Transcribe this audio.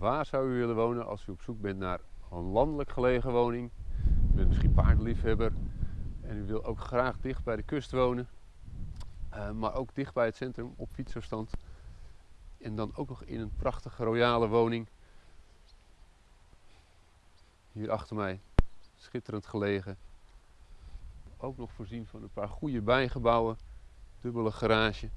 Waar zou u willen wonen als u op zoek bent naar een landelijk gelegen woning? U bent misschien paardliefhebber en u wil ook graag dicht bij de kust wonen, uh, maar ook dicht bij het centrum op fietsafstand. En dan ook nog in een prachtige royale woning. Hier achter mij, schitterend gelegen. Ook nog voorzien van een paar goede bijgebouwen, dubbele garage.